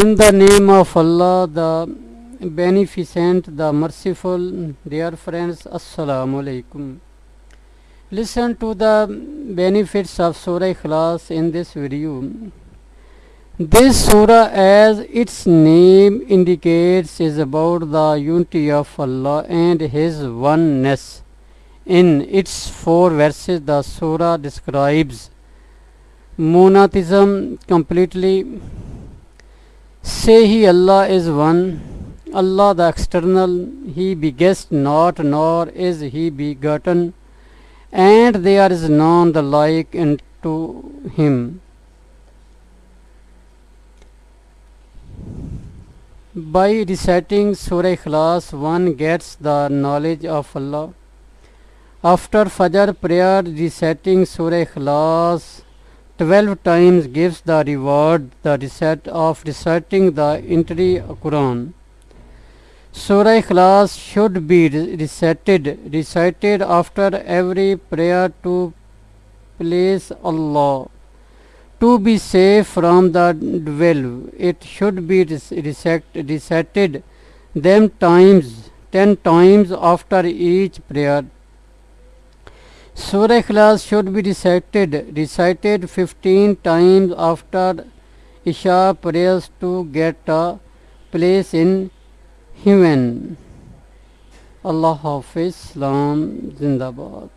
In the name of Allah, the Beneficent, the Merciful, dear friends, Assalamu alaikum. Listen to the benefits of Surah Ikhlas in this video. This surah, as its name indicates, is about the unity of Allah and His oneness. In its four verses, the surah describes monotheism completely. Say He Allah is one, Allah the external, He begets not, nor is He begotten, and there is none the like unto Him. By reciting Surah Ikhlas, one gets the knowledge of Allah. After Fajr prayer, reciting Surah Ikhlas 12 times gives the reward the recite of reciting the entire Quran. Surah Ikhlas should be recited, recited after every prayer to please Allah. To be safe from the devil, it should be recited them times, ten times after each prayer. Surah Ikhlas should be recited, recited 15 times after Isha prayers to get a place in heaven. Allah Hafiz, Islam, Zindabad.